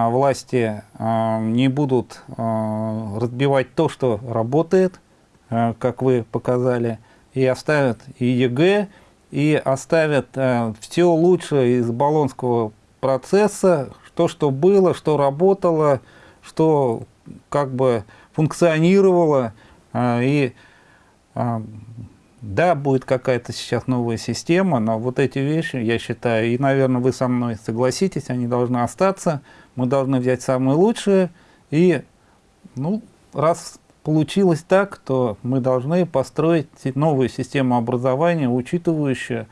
власти а, не будут а, разбивать то, что работает, а, как вы показали, и оставят и ЕГЭ, и оставят а, все лучшее из болонского процесса, то, что было, что работало, что как бы функционировала, а, и а, да, будет какая-то сейчас новая система, но вот эти вещи, я считаю, и, наверное, вы со мной согласитесь, они должны остаться, мы должны взять самые лучшие, и, ну, раз получилось так, то мы должны построить новую систему образования, учитывающую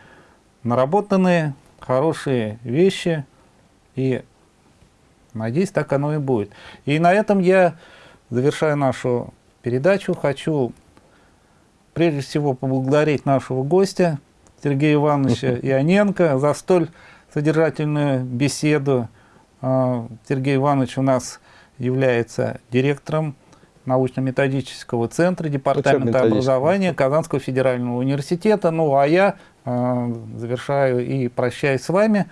наработанные хорошие вещи, и, надеюсь, так оно и будет. И на этом я завершая нашу передачу. Хочу прежде всего поблагодарить нашего гостя Сергея Ивановича *laughs* Ионенко за столь содержательную беседу. А, Сергей Иванович у нас является директором научно-методического центра Департамента образования Казанского федерального университета. Ну а я э, завершаю и прощаюсь с вами.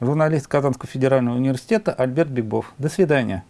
Журналист Казанского федерального университета Альберт Бегбов. До свидания.